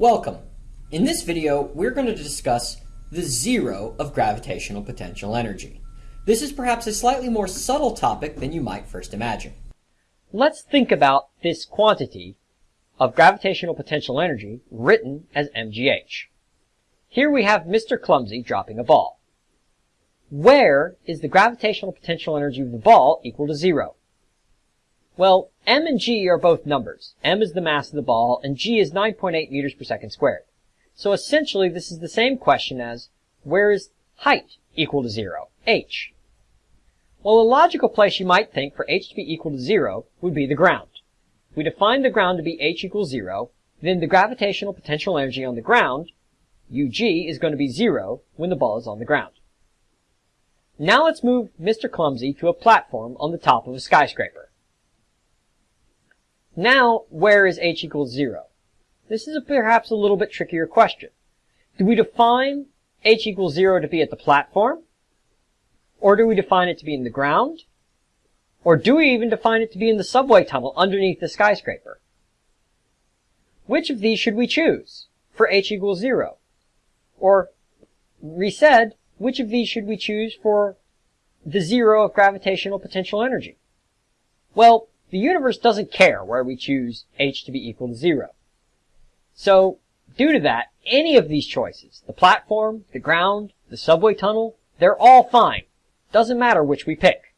Welcome. In this video, we're going to discuss the zero of gravitational potential energy. This is perhaps a slightly more subtle topic than you might first imagine. Let's think about this quantity of gravitational potential energy written as mgh. Here we have Mr. Clumsy dropping a ball. Where is the gravitational potential energy of the ball equal to zero? Well, m and g are both numbers. m is the mass of the ball, and g is 9.8 meters per second squared. So essentially, this is the same question as, where is height equal to zero? h. Well, a logical place you might think for h to be equal to zero would be the ground. We define the ground to be h equals zero, then the gravitational potential energy on the ground, ug, is going to be zero when the ball is on the ground. Now let's move Mr. Clumsy to a platform on the top of a skyscraper. Now, where is h equals 0? This is a, perhaps a little bit trickier question. Do we define h equals 0 to be at the platform? Or do we define it to be in the ground? Or do we even define it to be in the subway tunnel underneath the skyscraper? Which of these should we choose for h equals 0? Or, resaid, which of these should we choose for the zero of gravitational potential energy? Well, the universe doesn't care where we choose h to be equal to zero. So, due to that, any of these choices, the platform, the ground, the subway tunnel, they're all fine. Doesn't matter which we pick.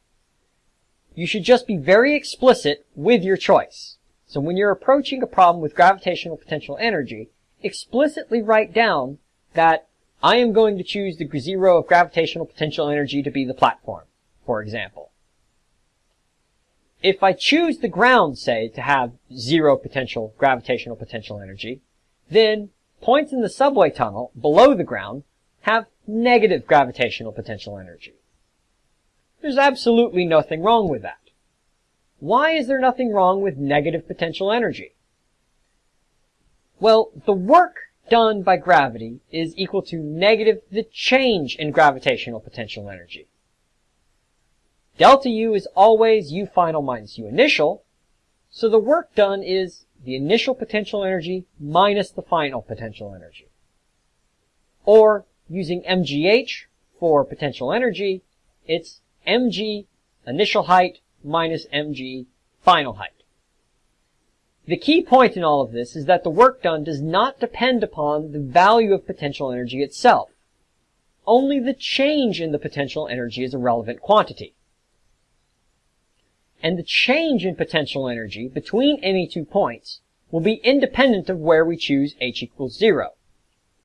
You should just be very explicit with your choice. So when you're approaching a problem with gravitational potential energy, explicitly write down that I am going to choose the zero of gravitational potential energy to be the platform, for example. If I choose the ground, say, to have zero potential, gravitational potential energy, then points in the subway tunnel below the ground have negative gravitational potential energy. There's absolutely nothing wrong with that. Why is there nothing wrong with negative potential energy? Well, the work done by gravity is equal to negative the change in gravitational potential energy. Delta U is always U final minus U initial, so the work done is the initial potential energy minus the final potential energy. Or, using MGH for potential energy, it's mg initial height minus mg final height. The key point in all of this is that the work done does not depend upon the value of potential energy itself. Only the change in the potential energy is a relevant quantity. And the change in potential energy between any two points will be independent of where we choose h equals zero.